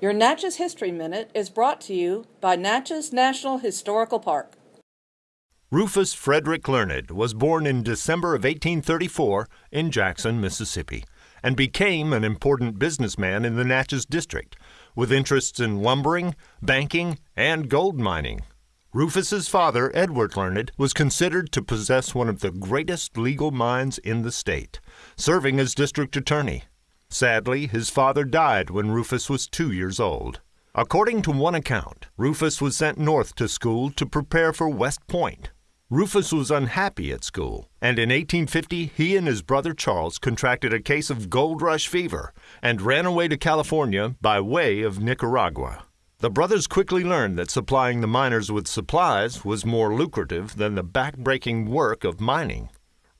Your Natchez History Minute is brought to you by Natchez National Historical Park. Rufus Frederick Learned was born in December of 1834 in Jackson, Mississippi, and became an important businessman in the Natchez district, with interests in lumbering, banking, and gold mining. Rufus's father, Edward Learned, was considered to possess one of the greatest legal minds in the state, serving as district attorney. Sadly, his father died when Rufus was two years old. According to one account, Rufus was sent north to school to prepare for West Point. Rufus was unhappy at school, and in 1850 he and his brother Charles contracted a case of gold rush fever and ran away to California by way of Nicaragua. The brothers quickly learned that supplying the miners with supplies was more lucrative than the back-breaking work of mining.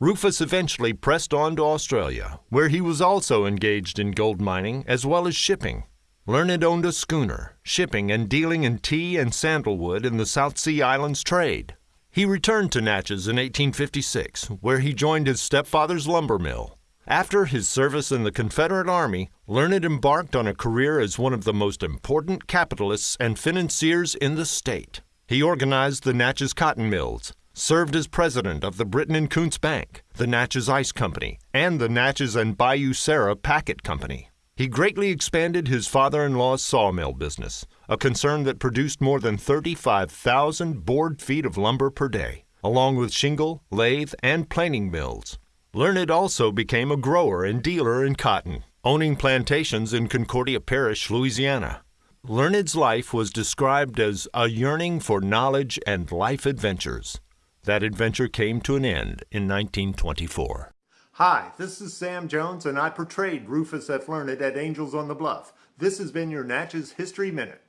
Rufus eventually pressed on to Australia, where he was also engaged in gold mining as well as shipping. Learned owned a schooner, shipping and dealing in tea and sandalwood in the South Sea Islands trade. He returned to Natchez in 1856, where he joined his stepfather's lumber mill. After his service in the Confederate Army, Learned embarked on a career as one of the most important capitalists and financiers in the state. He organized the Natchez Cotton Mills, served as president of the Britton and Koontz Bank, the Natchez Ice Company, and the Natchez and Bayou Sara Packet Company. He greatly expanded his father-in-law's sawmill business, a concern that produced more than 35,000 board feet of lumber per day, along with shingle, lathe, and planing mills. Learned also became a grower and dealer in cotton, owning plantations in Concordia Parish, Louisiana. Learned's life was described as a yearning for knowledge and life adventures. That adventure came to an end in 1924. Hi, this is Sam Jones, and I portrayed Rufus F. Learned at Angels on the Bluff. This has been your Natchez History Minute.